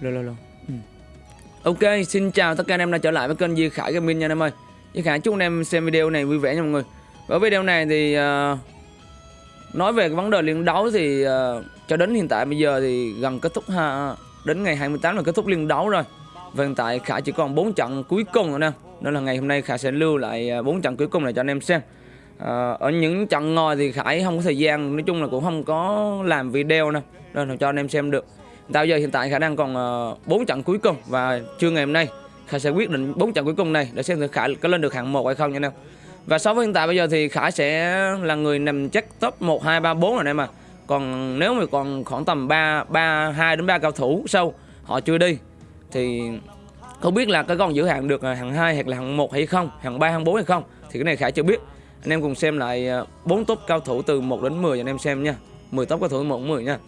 Lô lô lô. Ừ. Ok, xin chào tất cả anh em đã trở lại với kênh Duy Khải Gaming nha anh em ơi. Duy Khải chúc anh em xem video này vui vẻ nha mọi người. Ở video này thì uh, nói về cái vấn đề liên đấu thì uh, cho đến hiện tại bây giờ thì gần kết thúc ha đến ngày 28 là kết thúc liên đấu rồi. Và hiện tại Khải chỉ còn 4 trận cuối cùng rồi nè. Nên là ngày hôm nay Khải sẽ lưu lại 4 trận cuối cùng này cho anh em xem. À, ở những trận ngồi thì Khải không có thời gian nói chung là cũng không có làm video nè nên là cho anh em xem được Tại giờ hiện tại khả năng còn ờ, 4 trận cuối cùng và trưa ngày hôm nay Khải sẽ quyết định 4 trận cuối cùng này để xem thử Khải có lên được hạng 1 hay không nha anh em. Và so với hiện tại bây giờ thì Khải sẽ là người nằm chắc top 1 2 3 4 rồi anh em mà. Còn nếu mà còn khoảng tầm 3 3 2 đến 3 cao thủ sâu họ chưa đi thì không biết là có còn giữ hạng được ờ, hạng 2 hoặc là hạng 1 hay không, hạng 3 hạng 4 hay không thì cái này Khải chưa biết. Anh em cùng xem lại ờ, 4 top cao thủ từ 1 đến 10 cho anh em xem nha. 10 top cao thủ 1 đến 10 nha.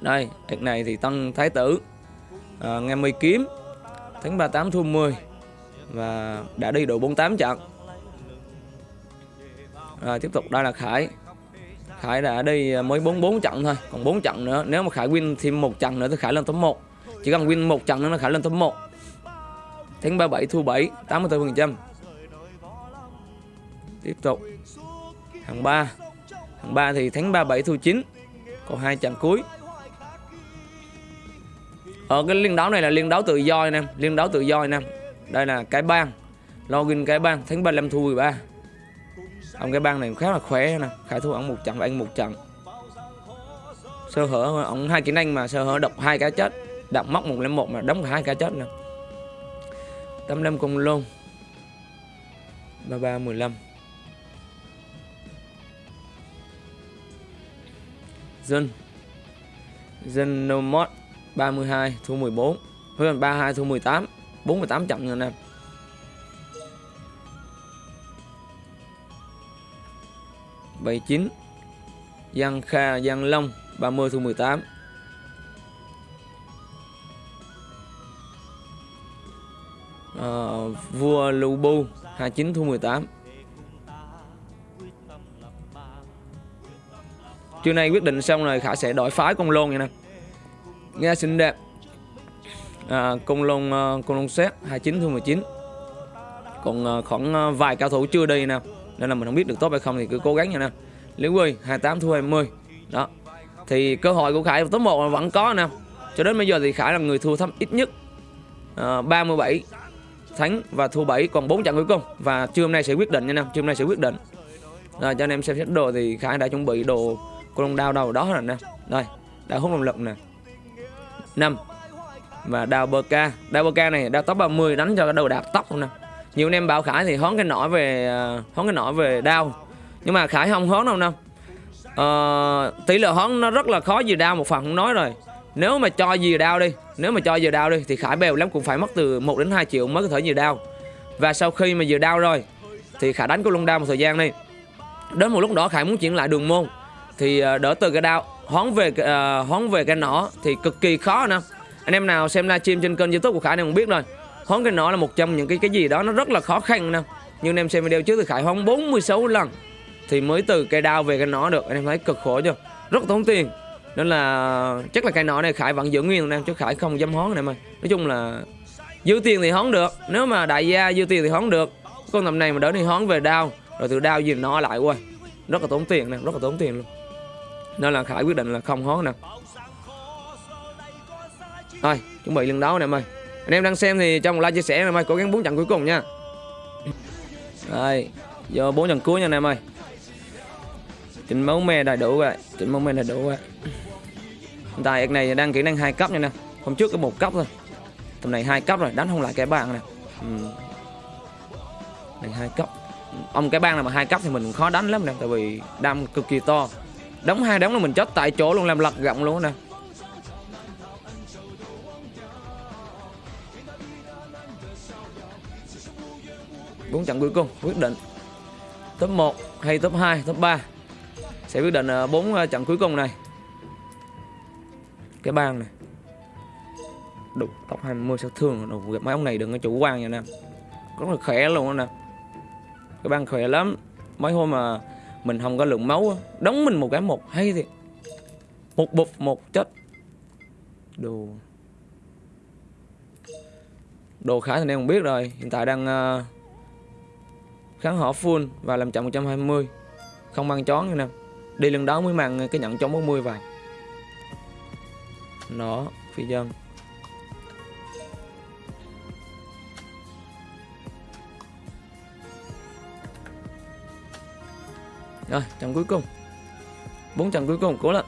Đây, đợt này thì Tân Thái Tử à, Nghe Mây kiếm Thắng 38 thua 10 Và đã đi độ 48 trận. Rồi tiếp tục đây là Khải. Khải đã đi à, mới 44 trận thôi Còn 4 trận nữa. Nếu mà Khải win thêm một trận nữa thì Khải lên top 1 Chỉ cần win một trận nữa là Khải lên top 1 Thắng 37 thua 7 84% Tiếp tục Hàng 3 Hàng 3 thì thắng 37 thua 9 Còn hai trận cuối ở cái liên đấu này là liên đấu tự do anh em liên đấu tự do anh em đây là cái bang, login cái bang, thắng 35 thu 13 ông cái bang này khá là khỏe nè, khải thua ông một trận và anh một trận. Sơ hở, ông hai kỹ năng mà sơ hở độc hai cái chết, đập móc một lên một mà đóng cả hai cái chết nè. 85 cùng luôn. 33 15 dân dân no mod 32 thua 14 Với 32 thua 18 48 chậm nha anh em. Bảy chín Giang Kha Giang Long 30 thua 18 à, ờ, Vua Lưu Bu 29 thua 18 Trưa nay quyết định xong rồi Khả sẽ đổi phái con lôn nha nè nghe xinh đẹp. À, cung lông công cung lông xét 29 thương 19 còn ờ, khoảng ờ, vài cao thủ chưa đi nè nên là mình không biết được tốt hay không thì cứ cố gắng nha nè Liễu Quy 28 thua 20 đó. Thì cơ hội của Khải top 1 vẫn có nè. Cho đến bây giờ thì Khải là người thua thấp ít nhất ờ, uh, 37 thắng và thua 7 còn 4 trận cuối cùng. Và trưa hôm nay sẽ quyết định nha nè trưa hôm nay sẽ quyết định. Rồi cho anh em xem xét đồ thì Khải đã chuẩn bị đồ cô lông đao đầu đó rồi nè. Đây đã hút động lực nè. 5 và đào bờ ca đào bờ ca này đào tóc 30 đánh cho cái đầu đạt tóc nè. Nhiều anh em bảo khải thì hón cái nỏ về à, hón cái nỏ về đao nhưng mà khải không hón đâu nè. Ờ, tỷ lệ hón nó rất là khó gì đao một phần không nói rồi. Nếu mà cho gì đao đi nếu mà cho giờ đao đi thì khải bèo lắm cũng phải mất từ 1 đến 2 triệu mới có thể gì đao và sau khi mà vừa đao rồi thì khải đánh có luôn đao một thời gian đi. Đến một lúc đó khải muốn chuyển lại đường môn thì à, đỡ từ cái đao hoán về uh, hoán về cái nỏ thì cực kỳ khó nè. Anh em nào xem livestream trên kênh youtube của khải này cũng biết rồi. Hoán cái nỏ là một trong những cái cái gì đó nó rất là khó khăn nè. Nhưng anh em xem video trước thì khải hoán 46 lần thì mới từ cây đao về cái nỏ được. Anh em thấy cực khổ chưa? Rất tốn tiền. Nên là chắc là cây nỏ này khải vẫn giữ nguyên anh em chứ khải không dám hón này mà nói chung là dư tiền thì hoán được. Nếu mà đại gia dư tiền thì hoán được. Con tầm này mà đỡ thì hoán về đao rồi từ đao gì nó lại quay rất là tốn tiền nè rất là tốn tiền luôn nên là Khải quyết định là không hón nè. Thôi chuẩn bị lần đấu nè em ơi Anh em đang xem thì cho một like chia sẻ nè em ơi Cố gắng bốn trận cuối cùng nha. Đây, Vô bốn trận cuối nha anh em ơi Chỉnh máu me đầy đủ rồi Chỉnh máu me đầy đủ rồi. Hiện tại cái này đang kỹ năng hai cấp nha nè. Hôm trước có một cấp thôi. Tầm này hai cấp rồi đánh không lại cái bàn nè. Ừ. Này hai cấp. Ông cái bang này mà hai cấp thì mình khó đánh lắm nè Tại vì đam cực kỳ to. Đóng hai đóng là mình chết tại chỗ luôn, làm lật gọng luôn nè. Bốn trận cuối cùng, quyết định top 1 hay top 2 top 3 sẽ quyết định ờ, bốn ờ, trận cuối cùng này. Cái bang này. Đục tóc 20 sao thương. Đồ gặp mấy ông này đừng có chủ quan nha nè rất là khỏe luôn nè cái bang khỏe lắm. Mấy hôm mà mình không có lượng máu đóng mình một cái một hay thiệt. Một bụp một chết. Đồ. Đồ khá thì em không biết rồi. Hiện tại đang uh, kháng họ full và làm chậm 120 không mang chón nữa nè đi lần đó mới mang cái nhận chống 40 vào. Nó phi dân rồi, trận cuối cùng. Bốn trận cuối cùng, cố lên.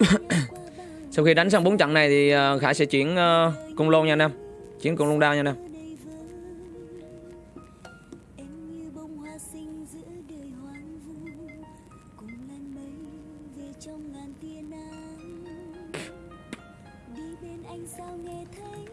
Sau khi đánh xong bốn trận này thì ờ, khải sẽ chuyển ờ, cung lôn nha anh em. Chuyển cung lôn đao nha anh em. Em như bông hoa xinh giữa đời hoang vu Cùng làn mây về trong ngàn tia nắng anh sao nghe thấy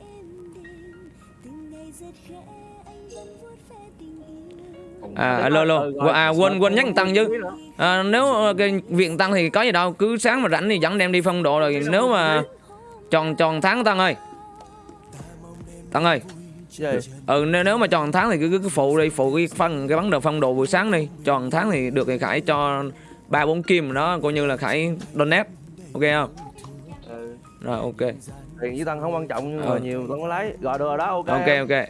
em đêm Từng ngày rất khẽ anh vẫn vuốt ve tình yêu. À alo alo. à, quên quên nhắc tăng chứ. À, nếu ờ, cái viện tăng thì có gì đâu cứ sáng mà rảnh thì dẫn đem đi phong độ rồi nếu mà tròn tròn tháng tăng ơi. Tăng ơi. Ừ nếu, nếu mà tròn tháng thì cứ cứ phụ đi phụ cái phân cái vấn đề phong độ buổi sáng đi. Tròn tháng thì được thì khải cho ba bốn kim đó coi như là khải donate ok không rồi ok. Tiền với tân không quan trọng nhưng mà ừ. nhiều vẫn có lấy. Rồi được rồi đó ok. Ok ok.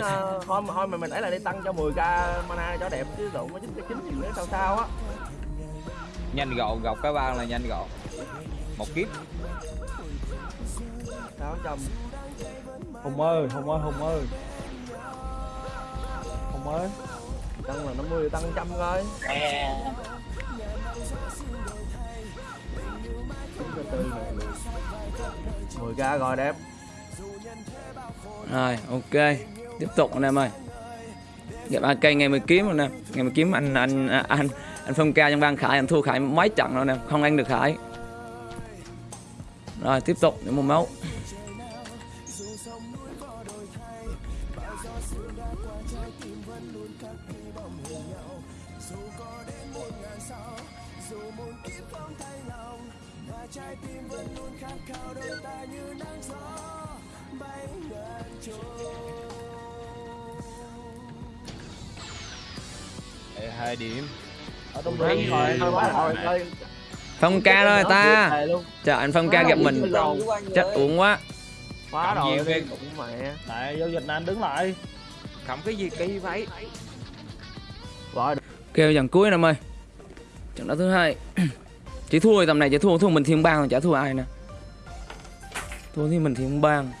Ờ, thôi thôi mà mình ấy là đi tăng cho 10 k mana cho đẹp chứ đụng có chín cái chín gì nữa sao sao á. Nhanh gọn gọc cái ban là nhanh gọn. Một kiếp. Sáu trăm hùng ơi hùng ơi hùng ơi. Hùng ơi. Tăng là 50 tăng trăm rồi yeah. 10k rồi đẹp rồi ok. Tiếp tục anh em ơi. Dạ, Gặp AK ngày mười kiếm anh em. Ngày mười kiếm anh anh à, anh anh, phong ca trong ban khải anh thua khải mấy trận rồi nè, không ăn được khải. Rồi tiếp tục những môn máu. Để hai điểm. Ở trong Đấy, rừng rồi thôi quá rồi ơi phong ca rồi ta. Trời anh phong ca gặp mình chết uổng quá. Quá Cầm rồi nhiều cái- cũng mẹ. Giao dịch này anh đứng lại. Cầm cái gì kỳ vậy? Rồi kêu dàn cuối em ơi. Trận đấu thứ hai. Chỉ thua tầm này chỉ thua thua mình thiên bang chả thua ai nè thua thì mình thì không bang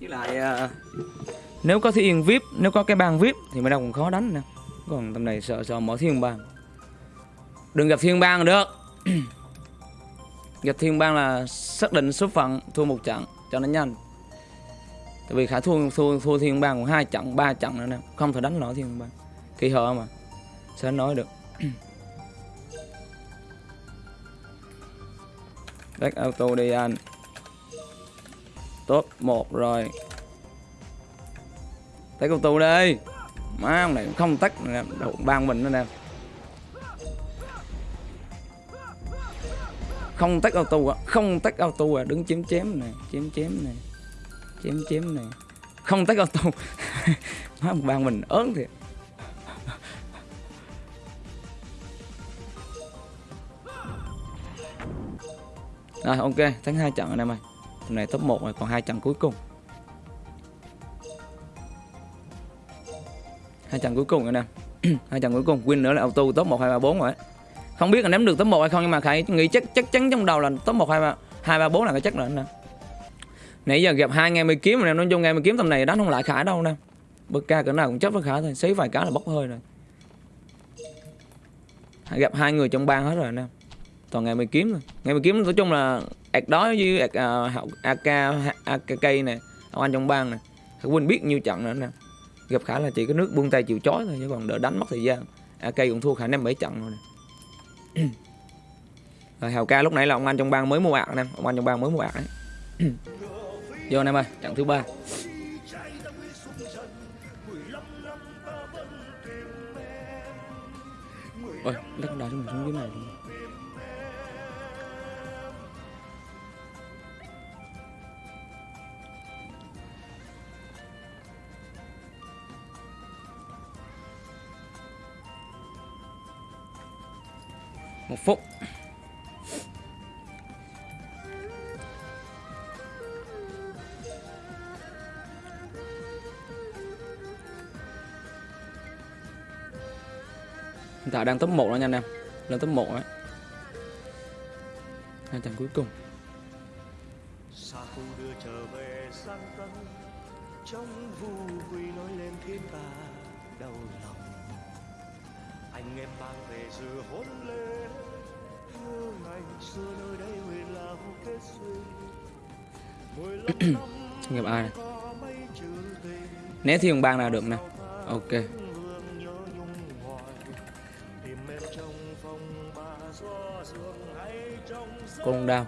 với lại à, nếu có thiên vip nếu có cái bang vip thì mới đâu còn khó đánh nè còn tầm này sợ sợ mở thiên bang. Đừng gặp thiên bang được. Gặp thiên bang là xác định số phận thua một trận cho nó nhanh. Tại vì khả thua thua thua thiên bang còn hai trận ba trận nữa nè. Không thể đánh nổi thiên bang. Kỳ hờ mà sao nói được. back auto đi anh. Top một rồi. Tách tù đi. Má ông này không tách Đậu ban mình nữa nè. Không tách auto à? Không tách auto à? Đứng chém chém này chém chém này chém chém này không tách auto. Má ông ban mình ớn thiệt. Rồi ok, thắng hai trận rồi em ơi. Hôm nay top 1 rồi, còn hai trận cuối cùng. Hai trận cuối cùng rồi nè. hai trận cuối cùng, win nữa là auto top 1 2 3 4 rồi. ấy. Không biết là ném được top 1 hay không nhưng mà Khải nghĩ chắc chắc chắn trong đầu là top 1 2 3 2 3 4 là cái chắc rồi anh nè. Nãy giờ gặp hai ngày mới kiếm rồi nè, nói chung ngày mới kiếm tầm này đánh không lại Khải đâu nè. Bực ca cỡ nào cũng chấp với Khải thôi, xí vài cái là bốc hơi rồi. Gặp hai người trong bang hết rồi anh em toàn ngày mày kiếm thôi ngày mày kiếm nói chung là ạc đó với ạc uh, ak ak nè ông anh trong bang nè. Quên biết nhiêu trận nữa nè. Gặp khả là chỉ có nước buông tay chịu chói thôi chứ còn đỡ đánh mất thời gian. Ak cũng thua khả năm bảy trận rồi nè. Rồi hào ca lúc nãy là ông anh trong bang mới mua ạc nè ông anh trong bang mới mua ạc đấy vô anh em ơi trận thứ ba. Ôi đất đá cho mình xuống dưới này luôn. Một phút. Hiện tại đang top 1 đó nha anh em. Lên top 1 đấy hai trận cuối cùng. Đưa trở về sang tân trong vu quy nói lên thiên ta đau lòng. Anh em mang về dự hôn lên như ngày xưa nơi đây huyền là kết duyên mười lăm năm Xin gặp ai này có thì chữ né bang nào được nè. Ok. Con đau.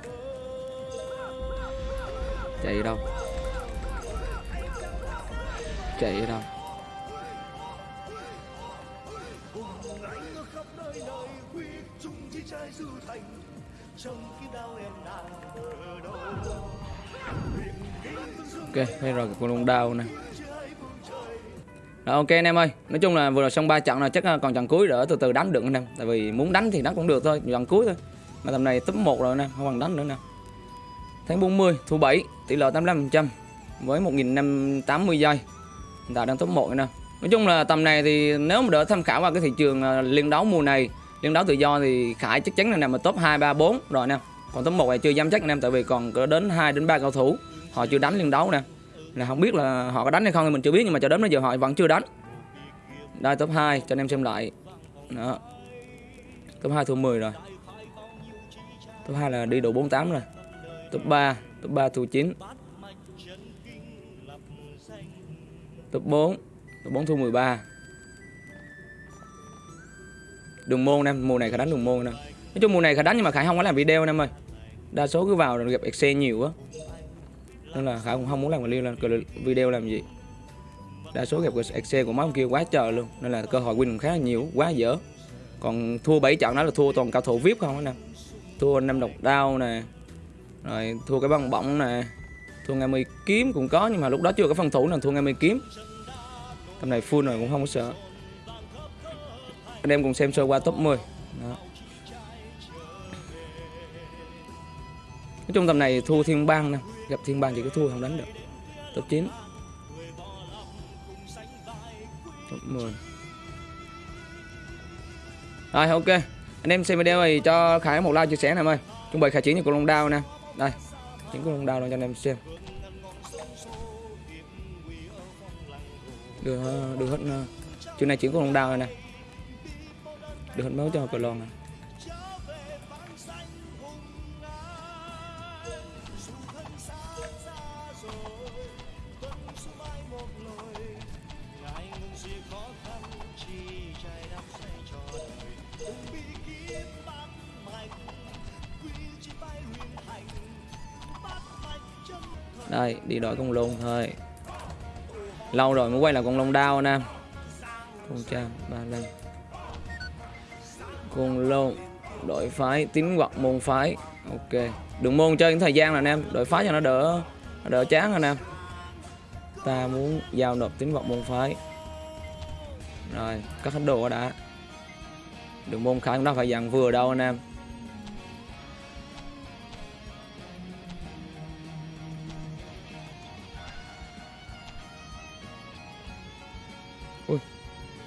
Chạy đâu? Chạy đâu? Trai du thành, trong kiếp đau em đang ở đâu. Ok đây rồi con long đao này. Rồi, ok anh em ơi, nói chung là vừa rồi xong ba trận là chắc à, còn trận cuối đỡ từ từ đánh được anh em tại vì muốn đánh thì đánh cũng được thôi, trận cuối thôi. Mà tầm này top 1 rồi anh em không bằng đánh nữa nè. Tháng 40 thu 7 tỷ lệ 85% với 1580 giây. Hiện tại đang top 1 nè. Nói chung là tầm này thì nếu mà đỡ tham khảo vào cái thị trường à, liên đấu mùa này liên đấu tự do thì Khải chắc chắn là nằm ở top 2 3 4 rồi nè. Còn top 1 này chưa dám chắc anh em tại vì còn có đến 2 đến 3 cầu thủ. Họ chưa đánh liên đấu nè. Là không biết là họ có đánh hay không thì mình chưa biết, nhưng mà cho đến bây giờ họ vẫn chưa đánh. Đây, top 2 cho anh em xem lại. Đó. Top 2 thua 10 rồi. Top 2 là đi độ 48 rồi. Top 3 top 3 thua 9 top 4 top 4 thua 13 đường môn em, mùa này khả đánh đường môn nè nói chung mùa này khả đánh nhưng mà khải không có làm video em ơi. Đa số cứ vào rồi gặp xe nhiều quá nên là khải cũng không muốn làm video làm video làm gì. Đa số gặp xe của mấy ông kia quá trời luôn. Nên là cơ hội win cũng khá là nhiều, quá dở. Còn thua 7 trận đó là thua toàn cao thủ vip không nè. Thua năm độc đao nè. Rồi thua cái băng bỏng nè. Thua ngày mười kiếm cũng có nhưng mà lúc đó chưa có phân thủ nên thua ngày mười kiếm. Tầm này full rồi cũng không có sợ anh em cùng xem sơ qua top 10 đó. nói chung tầm này thua thiên bang nè. Gặp thiên bang chỉ có thua không đánh được. Top 9 top 10 rồi ok. Anh em xem video này cho Khải một like chia sẻ nè em ơi. Chuẩn bị Khải chiến cho con long đao nè. Đây chiến con long đao cho anh em xem. Đưa đưa hết ờ, này chiến con long đao này nè được hết máu cho cờ lon này. đây, đi đổi con lông thôi. Lâu rồi mới quay lại con lông đao anh em con trang ba lần con lôn đổi phái tín hoặc môn phái. Ok, đừng môn chơi những thời gian là anh em. Đổi phái cho nó đỡ nó đỡ chán anh em. Ta muốn giao nộp tín vật môn phái. Rồi cắt hết đồ đã. Đường môn khải cũng đâu phải dặn vừa đâu anh em.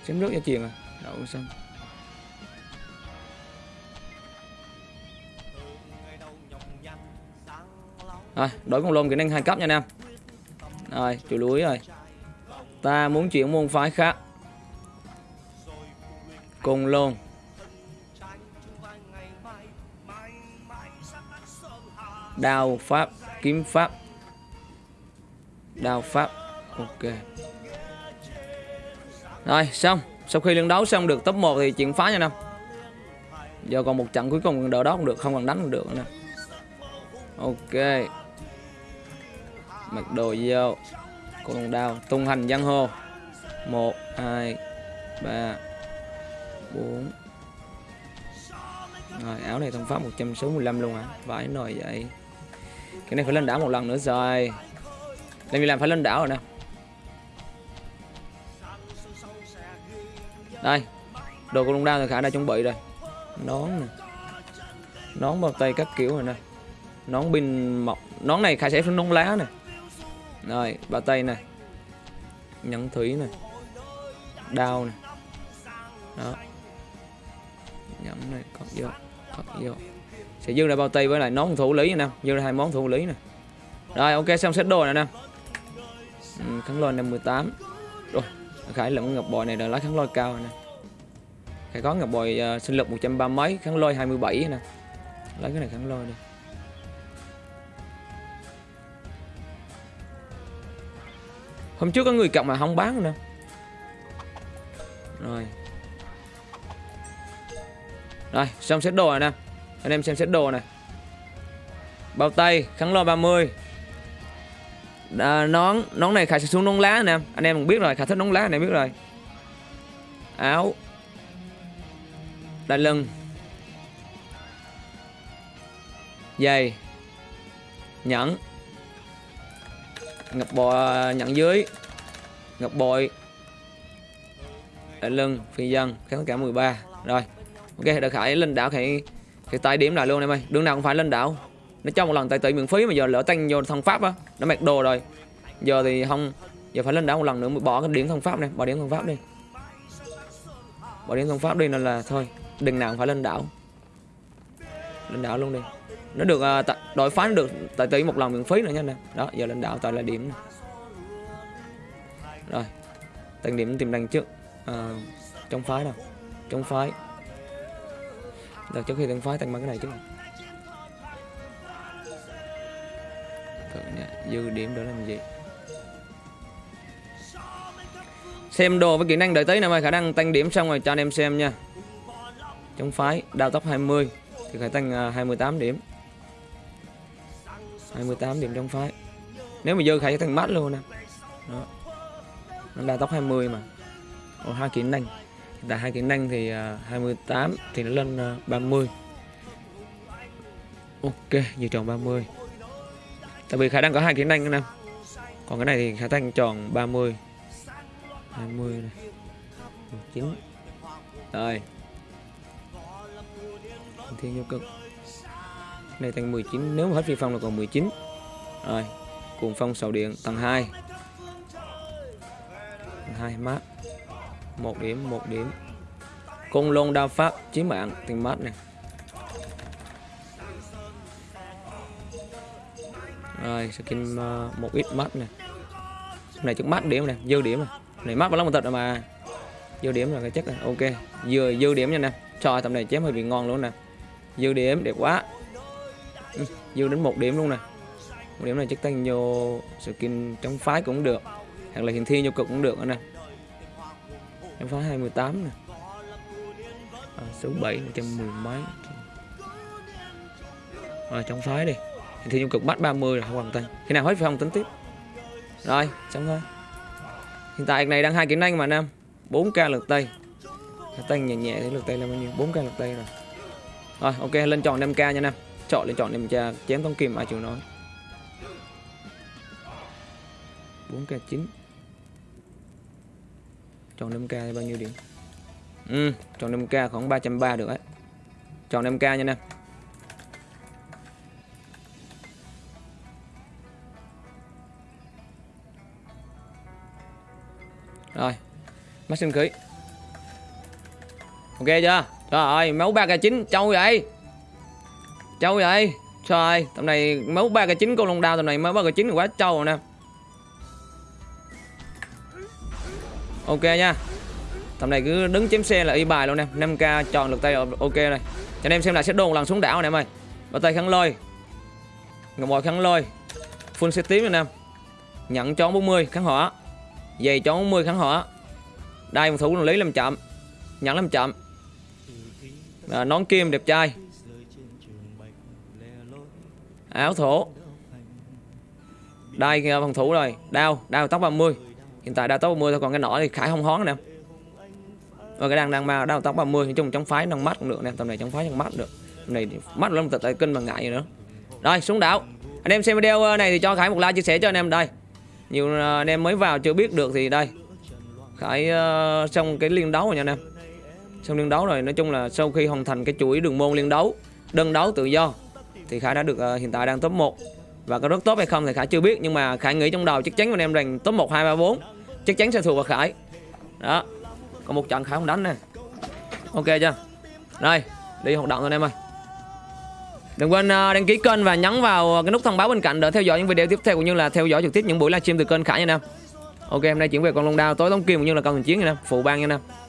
Chém nước cho chuyện à? Đậu xanh. Rồi, đổi con lôn kỹ năng hai cấp nha anh em. Rồi chủ lúi rồi. Ta muốn chuyển môn phái khác. Cùng lôn. Đao pháp, kiếm pháp. Đao pháp, ok. Rồi, xong. Sau khi liên đấu xong được top 1 thì chuyển phá nha năm Giờ còn một trận cuối cùng, đỡ đó cũng được, Không cần đánh cũng được nè. Ok. Mặc đồ vô Con đồng đao Tung hành giang hồ. 1, 2, 3 4 Rồi áo này thông pháp 165 luôn hả? Vãi nồi vậy. Cái này phải lên đảo một lần nữa rồi. Làm gì làm phải lên đảo rồi nè. Đây đồ con lông đao thì khả đã chuẩn bị rồi. Nón nè. Nón bao tay các kiểu rồi nè. Nón pin mọc. Nón này khai sẽ phải nón lá này rồi bao tay này. Nhẫn thúy này. Đao này. Đó. Nhẫn này cất vô cất vô. Sẽ dư ra bao tay với lại nón thủ lý nè dư ra hai món thủ lý nè. Rồi ok xong set đồ này nè. Ừ, kháng lôi 58 rồi khải lượm ngọc bội này là lá kháng lôi cao nè. Khải có ngọc bội uh, sinh lực 130 mấy kháng lôi 27 nè. Lấy cái này kháng lôi đi. Hôm trước có người cộng mà không bán nữa rồi. Rồi xong set đồ rồi nè. Anh em xem set đồ này bao tay kháng lo 30 à, nón nón này khải sẽ xuống nón lá nè. Anh em cũng biết rồi khải thích nón lá anh em biết rồi. Áo. Đai lưng. Giày. Nhẫn ngọc bội à, nhận dưới. Ngọc bội. Đai lưng phi dân kháng cả 13 rồi, ok đợi khải lên đảo khải khải tay điểm lại luôn em ơi. Đường nào cũng phải lên đảo. Nó cho một lần tài tử miễn phí mà giờ lỡ tăng vô thông pháp á nó mặc đồ rồi. Giờ thì không, giờ phải lên đảo một lần nữa mới bỏ cái điểm thông pháp này, bỏ điểm thông pháp đi. Bỏ điểm thông pháp đi nên là thôi, đừng nào cũng phải lên đảo. Lên đảo luôn đi nó được à, đội phá đổi phái nó được tài tỷ một lần miễn phí nữa nha nè đó giờ lên đảo tại là điểm này. rồi tăng điểm tìm đằng trước à, trong phái nào? Trong phái. Đợt trước khi tăng phái tăng bằng cái này chứ. Dư điểm đó làm gì? Xem đồ với kỹ năng đợi tới nè mày khả năng tăng điểm xong rồi cho anh em xem nha. Chống phái đào tốc 20 Thì phải tăng 28 điểm. 28 điểm trong phái. Nếu mà dơ khải sẽ thằng mắt luôn nè. Đó. Nó đa tốc 20 mà. Ồ, hai kỹ năng. Tại hai kỹ năng thì à, uh, 28 thì nó lên à, uh, 30 Ok, dự tròn 30 Tại vì khả năng có hai kỹ năng nè. Còn cái này thì khả năng tròn 30 20 này. 19 Rồi. Thiên vô cực này tăng 19 Nếu mà hết phi phong là còn 19 Rồi Cuồng phong sầu điện tầng 2 Tầng 2 mát. Một điểm một điểm. Côn lôn đao pháp chiến mạng tiền mát này. Rồi skin uh, một ít mát này. Này chắc mát điểm này dư điểm này. Này mát vào lắm một tật rồi mà. Dư điểm là cái chất này ok. Dư dư điểm nha nè. Trời tầm này chém hơi bị ngon luôn nè. Dư điểm đẹp quá. Ừ, dư đến một điểm luôn nè. Một điểm này chắc tăng vô skin trong phái cũng được hoặc là hiển thiên vô cực cũng được nữa nè. Em phá 28 nè. À, số 7 110 mấy. Ờ, rồi trong phái đi. Hiển thiên vô cực bắt 30 rồi không hoàn thành khi nào hết phải không tính tiếp. Rồi xong thôi. Hiện tại này đang hai kỹ năng mà nam. 4k lượt tay Lượt tay nhẹ nhẹ thì lượt tay là bao nhiêu? 4k lượt tay rồi. Rồi ok lên chọn 5k nha nam chọn lên chọn 5k chém thông kim ai chịu nói 4k 9 Chọn 5k thì bao nhiêu điểm? Ừ, chọn 5k khoảng 330 được ấy. Chọn 5k nha nè. Rồi, mắt sinh khí. Ok chưa? Trời ơi, máu 3k9 trâu vậy. Trâu vậy. Trời, tầm này mới ba cái chín con long đao tầm này mới ba cái chín quá trâu rồi nè. ok nha. Tầm này cứ đứng chém xe là y bài luôn nè. 5k chọn lực tay là ok này. Cho anh em xem lại sẽ đồn lần xuống đảo nè em ơi. Bao tay khăn lôi. Ngọc bội khăn lôi. Full set tím nè. Em nhận chón 40 kháng hỏa. Giày chón 40 kháng hỏa. Đây một thủ lý làm chậm. Nhận làm chậm. À, nón kim đẹp trai áo thổ. Đây phòng thủ rồi. Đao đao tóc 30 hiện tại đao tóc 30 thôi còn cái nỏ thì khải không hón nè. Và cái đang đang mà đao tóc 30 nói chung chống phái nâng mắt cũng được nè tầm này chống phái trong mắt được. Tầm này mắt lắm tật tại kinh mà ngại gì nữa. Rồi xuống đảo. Anh em xem video ờ, này thì cho khải một like chia sẻ cho anh em. Đây. Nhiều ờ, anh em mới vào chưa biết được thì đây. Khải uh, xong cái liên đấu rồi nha anh em. Xong liên đấu rồi nói chung là sau khi hoàn thành cái chuỗi đường môn liên đấu đơn đấu tự do thì Khải đã được uh, hiện tại đang top 1 và có rất tốt hay không thì Khải chưa biết nhưng mà Khải nghĩ trong đầu chắc chắn anh em rằng top 1 2 3 4 chắc chắn sẽ thuộc vào Khải. Đó. Còn một trận Khải không đánh nè. Ok chưa? Rồi, đi hoạt động thôi anh em ơi. Đừng quên uh, đăng ký kênh và nhấn vào cái nút thông báo bên cạnh để theo dõi những video tiếp theo cũng như là theo dõi trực tiếp những buổi livestream từ kênh Khải nha anh em. Ok, hôm nay chuyển về con long đao tối tống kim cũng như là con chiến nha anh em, phụ ban nha anh em.